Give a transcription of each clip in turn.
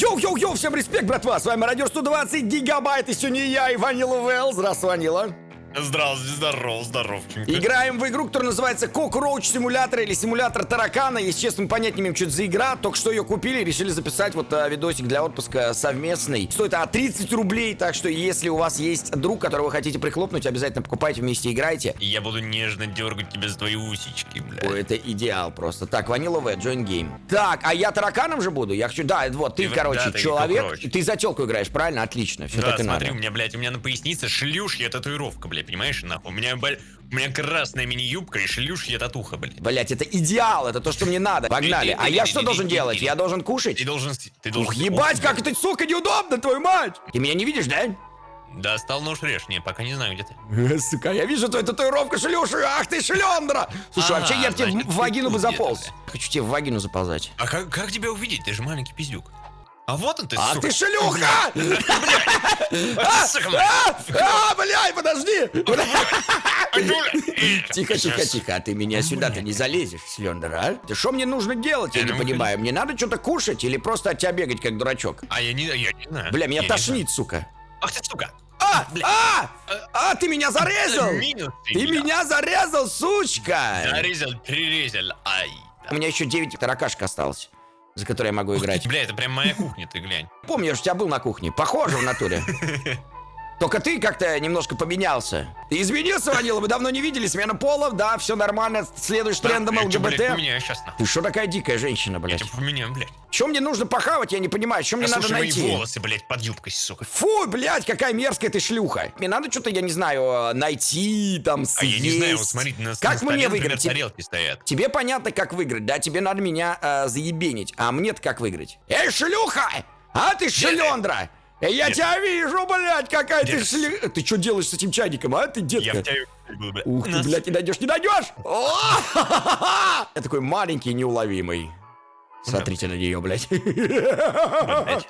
Йоу-йоу-йоу, всем респект, братва! С вами Мародер 120 гигабайт, и сегодня я и Ванила Вэл. Здравствуй, Ванила. Здравствуйте, здоров, здоровченько. Играем в игру, которая называется Cockroach Simulator или Симулятор таракана. Если честно, понять не имеем, что это за игра. Только что ее купили, решили записать вот а, видосик для отпуска совместный. Стоит а 30 рублей, так что если у вас есть друг, которого вы хотите прихлопнуть, обязательно покупайте вместе, играйте. Я буду нежно дергать тебя за твои усички, бля. Ой, это идеал просто. Так, Ванила В, join game. Так, а я тараканом же буду? Я хочу, да, вот, ты, Ты- короче, да, ты человек. Ты за телку играешь, правильно? Отлично, все да, так и смотри, надо. у меня, блядь, у меня на пояснице шлюшья татуировка, блядь, понимаешь, нахуй? У меня, блядь, у меня красная мини-юбка и шлюшья татуха, блядь. Блять, это идеал, это то, что мне надо. Погнали. А я что должен делать? Я должен кушать? Ты должен... Ты должен... Ух, ебать, как это, сука, неудобно, твою мать! Ты меня не видишь, да? Достал нож режь, не, пока не знаю, где ты. Сука, я вижу твою татуировку шлюши, ах ты шлендра! Слушай, А, вообще я тебе значит, в вагину бы заполз. Хочу тебе в вагину заползать. А как, как тебя увидеть? Ты же маленький пиздюк. А вот он ты, А сука. ты шлюха! А, блядь. А, а, блядь, подожди! Тихо, тихо, тихо, а ты меня сюда-то не залезешь, Слендер, а? Ты что мне нужно делать, я не понимаю. Мне надо что-то кушать или просто от тебя бегать, как дурачок? А я не, я не знаю. Бля, меня тошнит, сука. Ах ты, сука. А, а, а, ты меня зарезал! Ты меня зарезал, сучка! Зарезал, прирезал, ай. У меня еще 9 таракашек осталось, за которые я могу играть. Бля, это прям моя кухня, ты глянь. Помню, я же у тебя был на кухне. Похоже в натуре. Только ты как-то немножко поменялся. Ты изменился, Ванила, мы давно не видели. Смена полов, да, все нормально. Следуешь трендам Я чё, блядь, ЛГБТ. поменяю сейчас, нахуй. Ты что такая дикая женщина, Я блядь? тебя поменяю, блядь. Чем мне нужно похавать, я не понимаю. Чем мне надо Послушай мои найти? волосы, блядь, под юбкой, сука. Фу, блядь, какая мерзкая ты шлюха. Мне надо что-то, я не знаю, найти, там, А съесть. я не знаю, вот смотрите, на, Как на столе, мне например, выиграть? Тебе- тарелки стоят. Тебе понятно, как выиграть, да? Тебе надо меня э, заебенить. А мне-то как выиграть? Эй, шлюха! А ты шлендра! Я Нет. тебя вижу, блядь, какая ты Нет. шлюха! Ты что делаешь с этим чайником, а? Ты Я детка? в тебя. Ух ты, блядь, не найдешь, не найдешь! О! Я такой маленький, неуловимый. Смотрите на нее, блядь.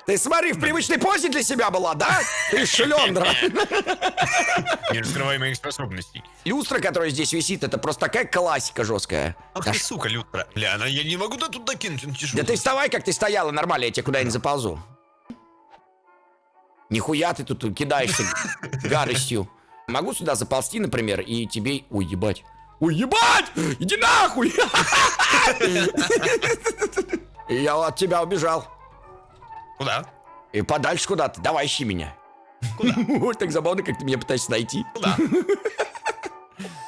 Ты смотри, в привычной позе для себя была, да? Ты шлендра. Не раскрывай моих способностей. Люстра, которая здесь висит, это просто такая классика жесткая. Ах Да ты, сука, люстра. Бля, она, я не могу да тут докинуть, ну. Да ты вставай, как ты стояла, нормально, я тебе куда-нибудь заползу. Нихуя ты тут кидаешься гадостью. Могу сюда заползти, например, и тебе... Ой, ебать. Ой, ебать! Иди нахуй! Я от тебя убежал. Куда? И подальше куда-то. Давай, ищи меня. Куда? Вот так забавно, как ты меня пытаешься найти. Куда?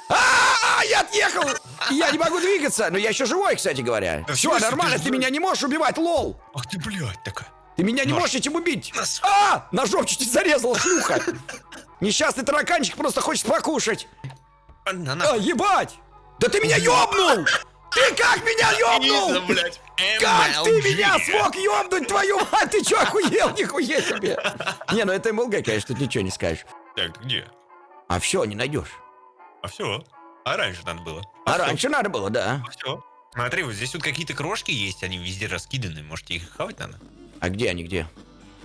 А, я отъехал! Я не могу двигаться, но я еще живой, кстати говоря. Все, нормально, Ты меня не можешь убивать, лол! Ах ты, блядь, такая. Ты меня не Нож. можешь этим убить! А! Ножом чуть не зарезал, шлюха! Несчастный тараканчик просто хочет покушать! А, ебать! Да ты меня ёбнул! Ты как меня ёбнул? Как ты меня смог ёбнуть, твою мать? Ты чё, охуел? Нихуя себе! Не, ну это МЛГ, конечно, тут ничего не скажешь. Так, где? А все, не найдешь. А все. А раньше надо было. А раньше надо было, да. все. Смотри, вот здесь вот какие-то крошки есть, они везде раскиданы. Может, их хавать надо? А где они, где?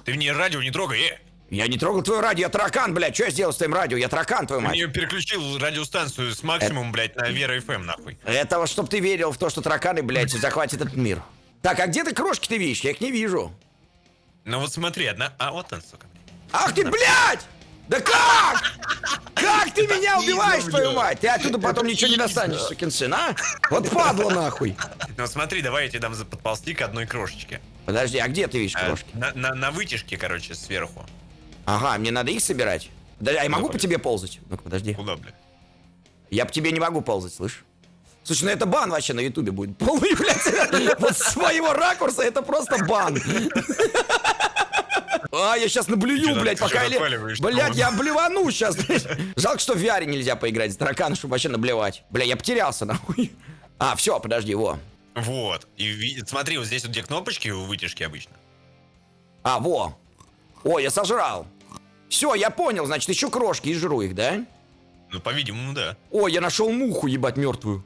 Ты мне радио не трогай, э! Я не трогал твое радио, я таракан, блядь. Что я сделал с твоим радио? Я таракан, твою мать. мне переключил радиостанцию с максимум, блядь, на Вера ФМ, нахуй. Этого, чтоб ты верил в то, что тараканы, блядь, захватят этот мир. Так, а где ты крошки ты видишь? Я их не вижу. Ну вот смотри, одна... А, вот он, сука. Ах ты, блядь! Да как? Как ты меня убиваешь, твою мать? Ты оттуда потом ничего не достанешь, сукин сын, а? Вот падла нахуй. Ну смотри, давай я тебе дам подползти к одной крошечке. Подожди, а где ты видишь А, крошки? На, на, на вытяжке, короче, сверху. Ага, мне надо их собирать. Да, я могу по тебе ползать? Ну-ка, подожди. Куда, бля? Я по тебе не могу ползать, слышь? Слушай, ну это бан вообще на ютубе будет. Полный, блядь, вот с своего ракурса это просто бан. А, я сейчас наблюю, блядь, пока я... Блядь, я блевану сейчас, блядь. Жалко, что в VR нельзя поиграть с тараканом, чтобы вообще наблевать. Бля, я потерялся, нахуй. А, все, подожди, во. Вот. И смотри, вот здесь вот где кнопочки у вытяжки обычно. А, во. Ой, я сожрал. Все, я понял, значит, еще крошки и жру их, да? Ну, по-видимому, да. Ой, я нашел муху, ебать, мертвую.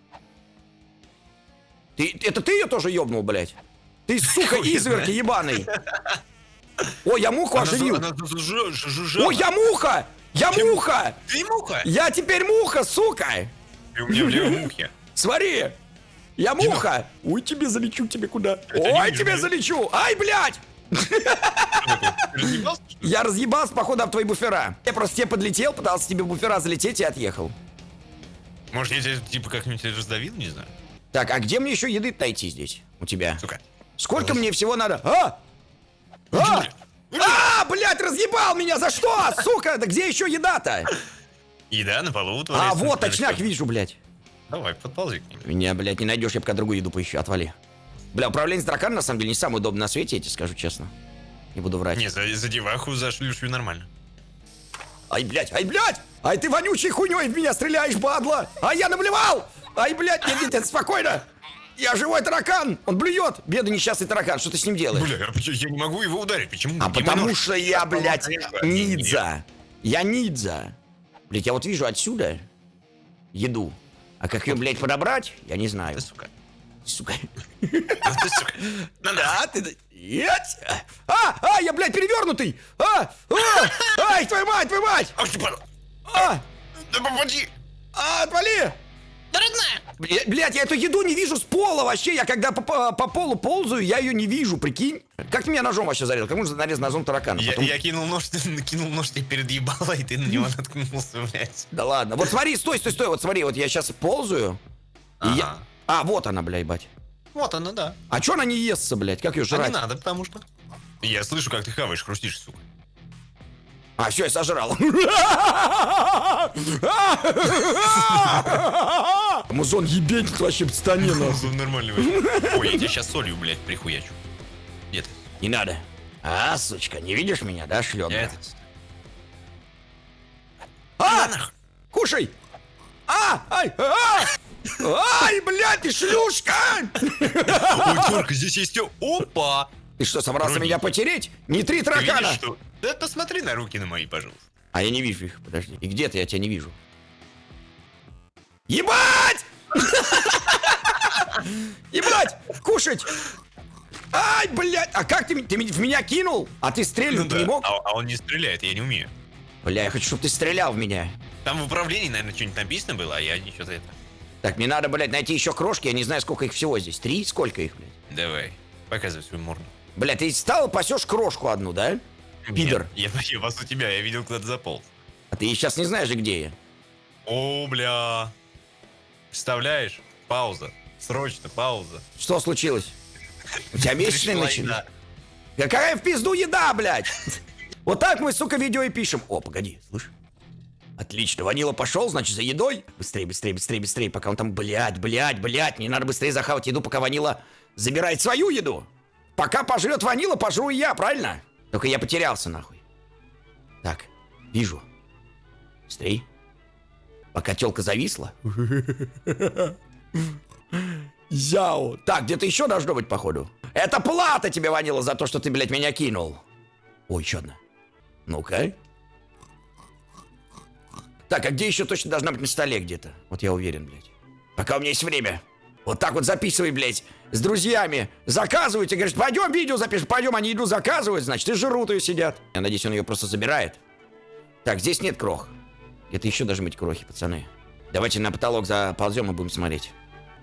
Ты, это ты ее тоже ебнул, блядь? Ты, сука, знает. ебаный. Ой, я муху оживил. Ой, я муха! Я муха! Ты муха? Я теперь муха, сука! У меня в левой мухе. Смотри! Я муха! Ой, тебе залечу, тебе куда? Ой, тебе залечу! Ай, блядь! Я разъебался, походу, об твои буфера. Я просто тебе подлетел, пытался тебе буфера залететь и отъехал. Может, я тебя типа как-нибудь раздавил, не знаю. Так, а где мне еще еды найти здесь? У тебя? Сука. Сколько мне всего надо? А! А! А, блядь, разъебал меня, за что? Сука, да где еще еда-то? Еда на полу А, вот, точняк вижу, блядь. Давай, подползи к ним. Меня, блядь, не найдешь, я пока другую еду поищу, отвали. Бля, управление с драконом, на самом деле, не самое удобное на свете, я тебе скажу честно. Не буду врать. Не, за, за деваху, за шлюшью нормально. Ай, блядь, ай, блядь! Ай, ты вонючей хуйней в меня стреляешь, бадло! Ай, я наблевал! Ай, блядь, нет, нет, нет, спокойно! Я живой таракан! Он блюет! Бедный несчастный таракан, что ты с ним делаешь? Бля, я, не могу его ударить, почему? А Не потому могу. что я, блядь, ниндзя. Я ниндзя. Блядь, я вот вижу отсюда еду. А как ее, блядь, подобрать, я не знаю. Ты, сука. Сука. А ты, сука. На. Да, ты... Ять! А, а, я, блядь, перевернутый! А, а, ай, твою мать, твою мать! Ах ты, падла. А, Да попади. а, отвали! Да родная. Бля- Блядь, я эту еду не вижу с пола вообще. Я когда по, по- по полу ползаю, я ее не вижу, прикинь. Как ты меня ножом вообще зарезал? Как можно нарезать ножом таракана? Я, Потом- я кинул нож, ты кинул нож тебе перед ебало, и ты на него наткнулся, блядь. Да ладно. Вот смотри, стой, стой, стой. Вот смотри, вот я сейчас ползаю. и я- Ага. А, вот она, блядь, бать. Вот она, да. А чё она не естся, блядь? Как ее А жрать? не надо, потому что... Я слышу, как ты хаваешь, хрустишь, сука. А, все, я сожрал. Музон ебенит вообще в стане. Нормально вообще. Ой, я тебя сейчас солью, блядь, прихуячу. Ты? Не надо. А, сучка, не видишь меня, да, это... А! Кушай! А! Ай! А! Ай, блядь, ты шлюшка! Ой, Терка, здесь есть... Опа! Ты что, собрался меня нет. потереть? Не три таракана! видишь, что... Да посмотри на руки на мои, пожалуйста. А я не вижу их, подожди. И где ты? Я тебя не вижу. Ебать! Ебать! Кушать! Ай, блядь! А как ты, ты в меня кинул? А ты стрельнуть Ну не да. мог? А, а он не стреляет, я не умею. Бля, я хочу, чтобы ты стрелял в меня. Там в управлении, наверное, что-нибудь написано было, а я ничего за это. Так, мне надо, блядь, найти еще крошки. Я не знаю, сколько их всего здесь. Три? Сколько их, блядь? Давай, показывай свою морду. Бля, ты стал пасешь крошку одну, да? Пидор. Я, я вас у тебя, я видел куда-то заполз. А ты сейчас не знаешь где я. О, бля. Представляешь? Пауза. Срочно, пауза. Что случилось? У тебя месячные еда. Какая в пизду еда, блядь? Вот так мы, сука, видео и пишем. О, погоди, слышь. Отлично, Ванила пошел, значит, за едой. Быстрее, быстрее, быстрее, быстрее, пока он там, блядь, блядь, блядь. Мне надо быстрее захавать еду, пока Ванила забирает свою еду. Пока пожрет Ванила, пожру и я, правильно? Только я потерялся, нахуй. Так, вижу. Быстрей. Пока телка зависла. Яу. Так, где-то еще должно быть, походу. Это плата тебе, Ванила, за то, что ты, блядь, меня кинул. Ой, еще одна. Ну-ка. Так, а где еще точно должна быть на столе где-то? Вот я уверен, блядь. Пока у меня есть время. Вот так вот записывай, блядь, с друзьями. Заказывайте, говоришь, пойдем видео запишем, пойдем, они еду заказывают, значит, и жрут ее сидят. Я надеюсь, он ее просто забирает. Так, здесь нет крох. Где-то еще должны быть крохи, пацаны. Давайте на потолок заползем и будем смотреть.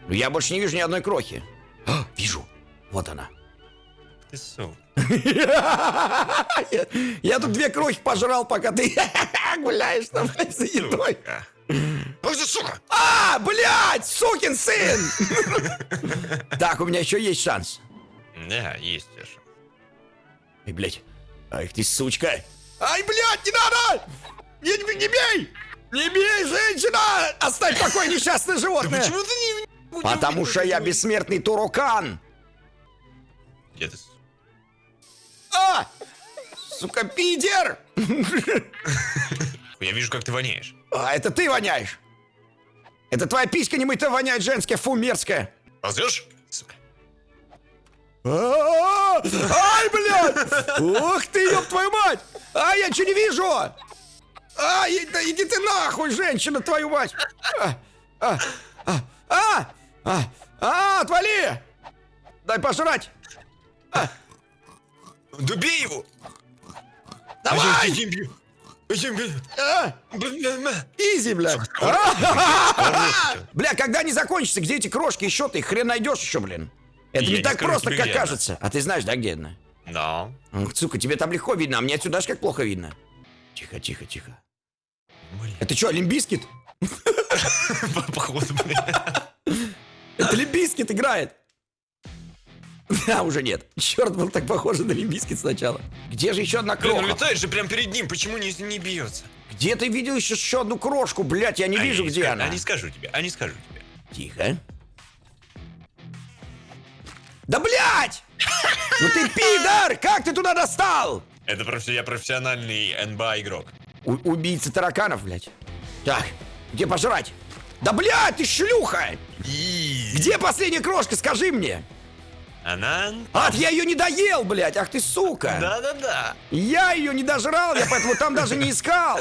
Ну, я больше не вижу ни одной крохи. А, вижу. Вот она. Ты сука. Я, я тут две крохи пожрал, пока ты гуляешь там за едой. Ой, ты сука! А, блядь, сукин сын! Так, у меня еще есть шанс. Да, есть шанс. Ай, блядь. Ай, ты сучка. Ай, блядь, не надо! Не, не, не бей! Не бей, женщина! Оставь такое несчастное животное! Почему ты не... Потому что я бессмертный турукан! Где ты? сука? А! Сука, пидер! Я вижу, как ты воняешь. А, это ты воняешь! Это твоя писька немытая воняет женская, фу, мерзкая! Ползешь? Сука. А, Ай, блядь! Ух ты, ёб твою мать! А, я ничего не вижу! А, и- да иди ты нахуй, женщина, твою мать! А, а, а, а, а, а, отвали! Дай пожрать! Да бей его! Давай! Я бью. Я бью. А, Изи, А, Бля, когда не закончится, где эти крошки еще ты их хрен найдешь еще, блин? Это Я не не так просто, как кажется. А ты знаешь, да, где она? Да. Сука, тебе там легко видно, а мне отсюда аж как плохо видно. Тихо, тихо, тихо. Блин. Это что, Limp Bizkit? Походу, блин. Это Limp Bizkit играет. Да, уже нет. Черт, был так похоже на Limp Bizkit сначала. Где же еще одна Блин, он кроха? летает же прям перед ним, почему не, не бьется? Где ты видел еще, еще одну крошку, блядь? Я не А вижу, не где она. А не скажу тебе, а не скажу тебе. Тихо. Да блядь! Ну ты пидор! Как ты туда достал? Это профи- я профессиональный НБА игрок. У- убийца тараканов, блядь. Так, где пожрать? Да блядь, ты шлюха! И Где последняя крошка, скажи мне? Она... Ад, я ее не доел, блядь, ах ты сука! Да-да-да. Я ее не дожрал, я поэтому там даже не искал.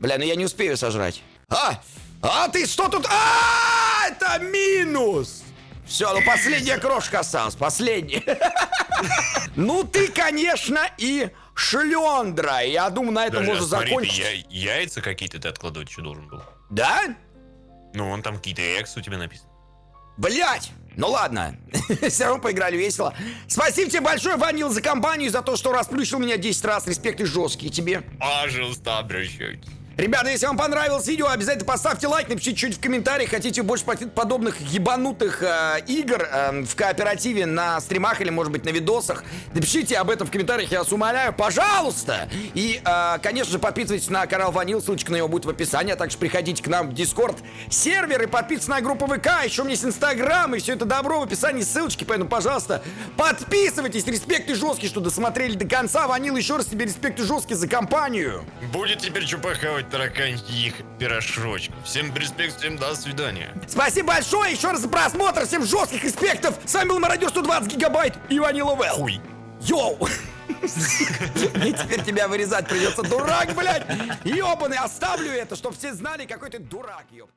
Бля, ну я не успею сожрать. А, а ты что тут? А, это минус. Все, ну последняя крошка осталась, последняя. Ну ты, конечно, и шлендра. Я думаю, на этом а можно закончить. яйца какие-то ты откладывать еще должен был. Да? Ну, вон там какие-то экс у тебя написано. Блять! Ну ладно, все равно поиграли весело. Спасибо тебе большое, Ванил, за компанию, за то, что расплющил меня 10 раз. Респект и жесткий тебе. Пожалуйста, обращайтесь. Ребята, если вам понравилось видео, обязательно поставьте лайк, напишите что-нибудь в комментариях. Хотите больше под- подобных ебанутых э, игр э, в кооперативе на стримах или, может быть, на видосах? Напишите об этом в комментариях, я вас умоляю, пожалуйста! И, э, конечно же, подписывайтесь на канал Ванил, ссылочка на него будет в описании, а также приходите к нам в Дискорд сервер и подписывайтесь на группу ВК, еще у меня есть Инстаграм, и все это добро в описании, ссылочки, поэтому, пожалуйста, подписывайтесь, респект и жесткий, что досмотрели до конца. Ванил, еще раз тебе респект и жесткий за компанию. Будет теперь что тараканьих пирожочков. Всем респект, всем до свидания. Спасибо большое еще раз за просмотр, всем жестких респектов. С вами был Мародер 120 гигабайт и Ванила Вэл. Хуй. Йоу! Мне теперь тебя вырезать придется, дурак, блядь! Ёбаный, оставлю это, чтобы все знали, какой ты дурак, ёб.